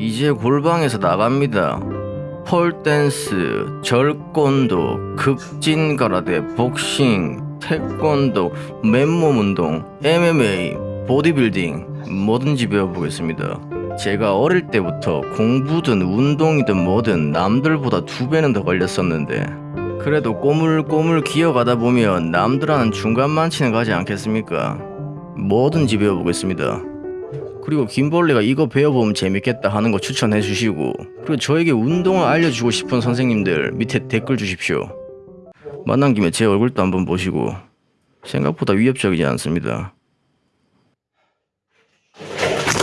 이제 골방에서 나갑니다. 폴댄스, 절권도, 극진가라데, 복싱, 태권도, 맨몸 운동, MMA, 보디빌딩 뭐든지 배워보겠습니다. 제가 어릴 때부터 공부든 운동이든 뭐든 남들보다 두 배는 더 걸렸었는데 그래도 꼬물꼬물 기어가다 보면 남들하는 중간 만치는 가지 않겠습니까? 뭐든지 배워보겠습니다. 그리고 김벌레가 이거 배워보면 재밌겠다 하는 거 추천해 주시고 그리고 저에게 운동을 알려주고 싶은 선생님들 밑에 댓글 주십시오. 만난 김에 제 얼굴도 한번 보시고 생각보다 위협적이지 않습니다.